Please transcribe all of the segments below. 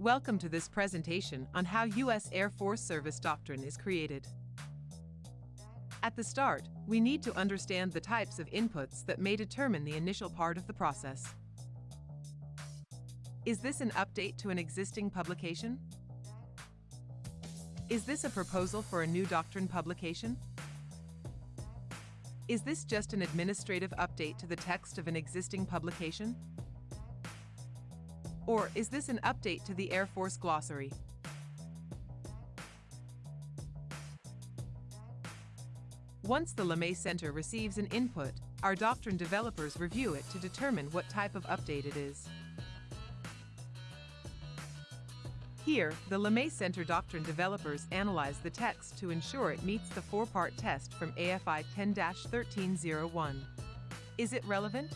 Welcome to this presentation on how U.S. Air Force Service Doctrine is created. At the start, we need to understand the types of inputs that may determine the initial part of the process. Is this an update to an existing publication? Is this a proposal for a new doctrine publication? Is this just an administrative update to the text of an existing publication? Or is this an update to the Air Force glossary? Once the LeMay Center receives an input, our doctrine developers review it to determine what type of update it is. Here, the LeMay Center doctrine developers analyze the text to ensure it meets the four-part test from AFI 10-1301. Is it relevant?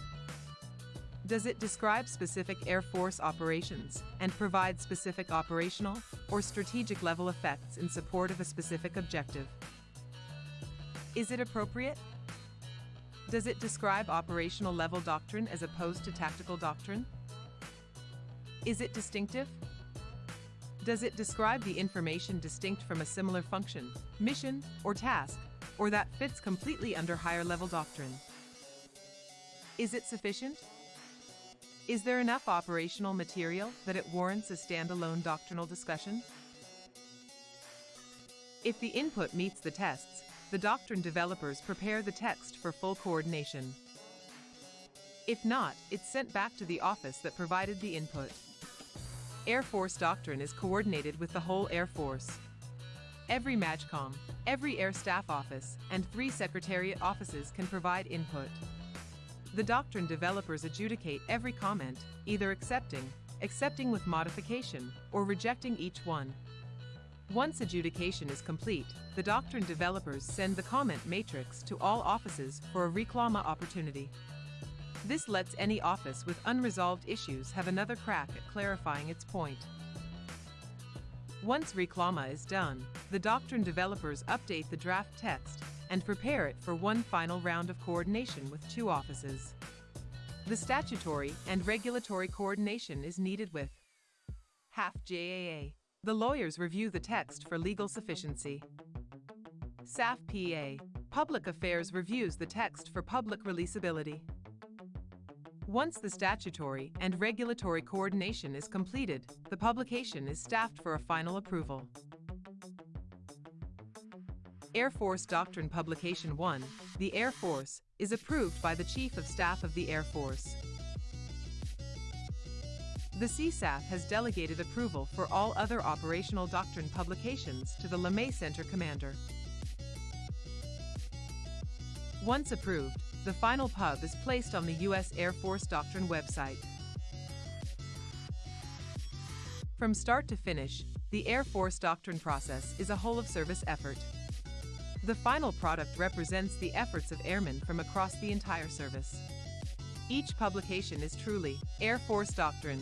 Does it describe specific Air Force operations and provide specific operational or strategic level effects in support of a specific objective? Is it appropriate? Does it describe operational level doctrine as opposed to tactical doctrine? Is it distinctive? Does it describe the information distinct from a similar function, mission, or task, or that fits completely under higher level doctrine? Is it sufficient? Is there enough operational material that it warrants a standalone doctrinal discussion? If the input meets the tests, the doctrine developers prepare the text for full coordination. If not, it's sent back to the office that provided the input. Air Force doctrine is coordinated with the whole Air Force. Every MAJCOM, every Air Staff Office, and three Secretariat offices can provide input. The doctrine developers adjudicate every comment, either accepting, accepting with modification, or rejecting each one. Once adjudication is complete, the doctrine developers send the comment matrix to all offices for a reclama opportunity. This lets any office with unresolved issues have another crack at clarifying its point. Once reclama is done, the doctrine developers update the draft text and prepare it for one final round of coordination with two offices. The statutory and regulatory coordination is needed with HAF JAA. The lawyers review the text for legal sufficiency. SAF PA. Public Affairs reviews the text for public releasability. Once the statutory and regulatory coordination is completed, the publication is staffed for a final approval. Air Force Doctrine Publication 1, the Air Force, is approved by the Chief of Staff of the Air Force. The CSAF has delegated approval for all other operational doctrine publications to the LeMay Center commander. Once approved, the final pub is placed on the U.S. Air Force Doctrine website. From start to finish, the Air Force Doctrine process is a whole-of-service effort. The final product represents the efforts of airmen from across the entire service. Each publication is truly Air Force Doctrine,